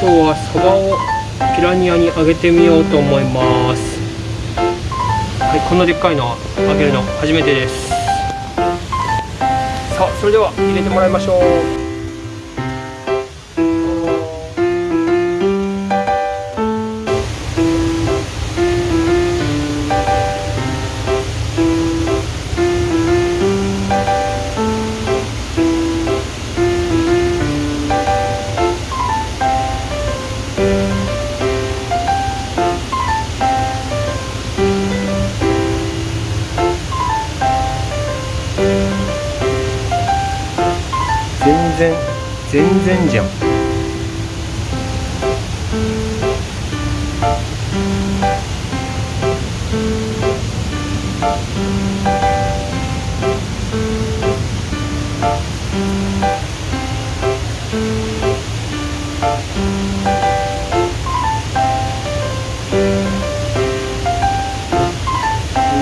今日はサバをピラニアにあげてみようと思います。はいこんなでっかいのあげるの初めてです。さあそれでは入れてもらいましょう。全然全然じゃん。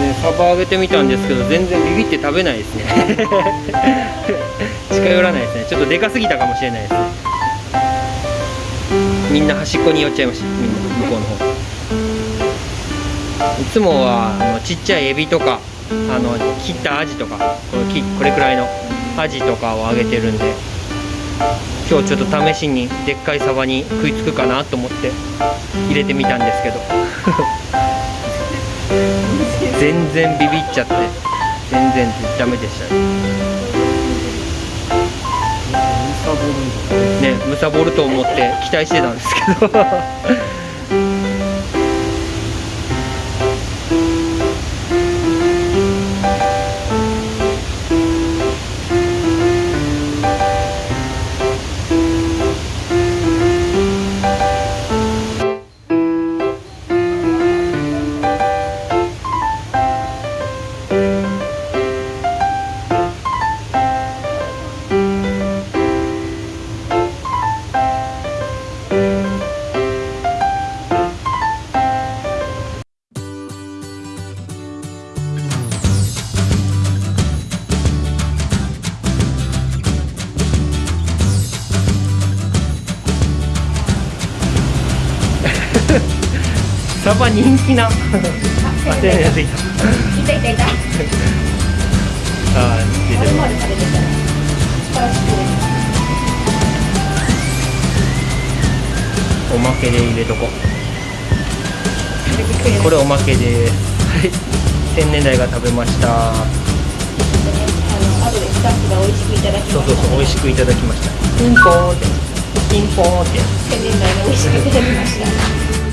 ねサバ揚げてみたんですけど全然ビビって食べないですね。近寄らないですね。ちょっとでかすぎたかもしれないですみんな端っこに寄っちゃいました。みんな向こうの方。いつもはあのちっちゃいエビとかあの切ったアジとかこれきこれくらいのアジとかをあげてるんで今日ちょっと試しにでっかいサバに食いつくかなと思って入れてみたんですけど。全然ビビっちゃって全然ダメでしたねねむさぼると思って期待してたんですけど。サバ人気な。あ手にやってきたいたいたいた。あおまけで入れとこ。これおまけですはい。千年代が食べました。あの後でスタッフが美味しくいただきそうそう。そう美味しくいただきました。ピンポーンって。ピンポーンって。千年代が美味しくいただきました。